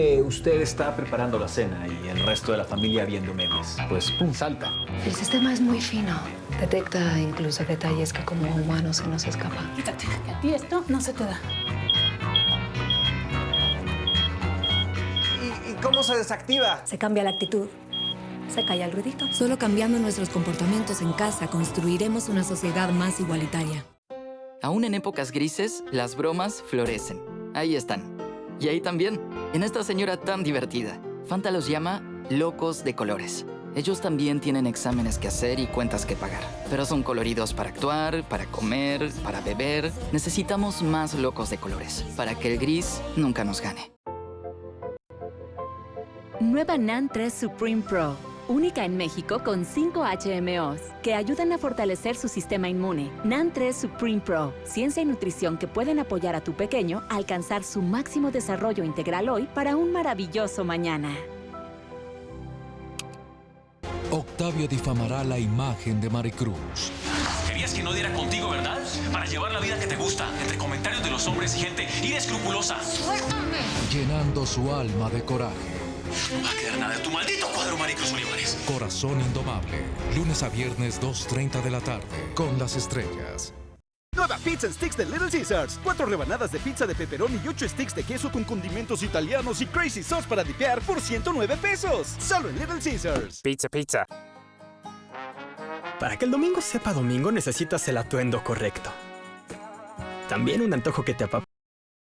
Eh, usted está preparando la cena y el resto de la familia viendo memes. Pues pum, salta. El sistema es muy fino. Detecta incluso detalles que como humanos se nos escapan. Quítate, que a ti esto no se te da. ¿Y, y cómo se desactiva? Se cambia la actitud. Se calla el ruidito. Solo cambiando nuestros comportamientos en casa construiremos una sociedad más igualitaria. Aún en épocas grises, las bromas florecen. Ahí están. Y ahí también, en esta señora tan divertida. Fanta los llama locos de colores. Ellos también tienen exámenes que hacer y cuentas que pagar. Pero son coloridos para actuar, para comer, para beber. Necesitamos más locos de colores, para que el gris nunca nos gane. Nueva NAN 3 Supreme Pro. Única en México con 5 HMOs que ayudan a fortalecer su sistema inmune. NAN 3 Supreme Pro. Ciencia y nutrición que pueden apoyar a tu pequeño a alcanzar su máximo desarrollo integral hoy para un maravilloso mañana. Octavio difamará la imagen de Maricruz. Querías que no diera contigo, ¿verdad? Para llevar la vida que te gusta, entre comentarios de los hombres y gente inescrupulosa. ¡Suéltame! Llenando su alma de coraje. No va a quedar nada de tu maldito cuadro, Maricruz Olivares. Corazón indomable. Lunes a viernes 2.30 de la tarde. Con las estrellas. Nueva Pizza and Sticks de Little Caesars. Cuatro rebanadas de pizza de pepperoni y ocho sticks de queso con condimentos italianos y crazy sauce para dipear por 109 pesos. Solo en Little Caesars. Pizza, pizza. Para que el domingo sepa domingo necesitas el atuendo correcto. También un antojo que te apapache